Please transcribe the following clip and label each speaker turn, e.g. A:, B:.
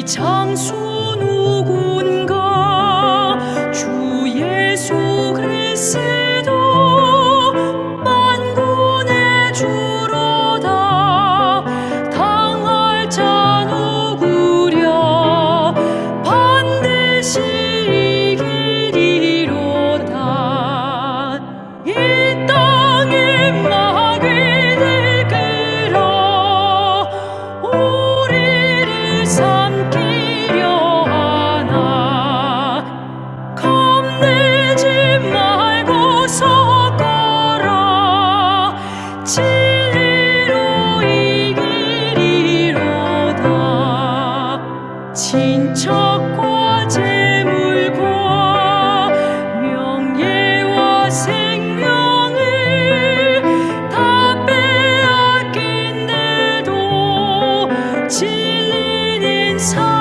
A: 이 장소 so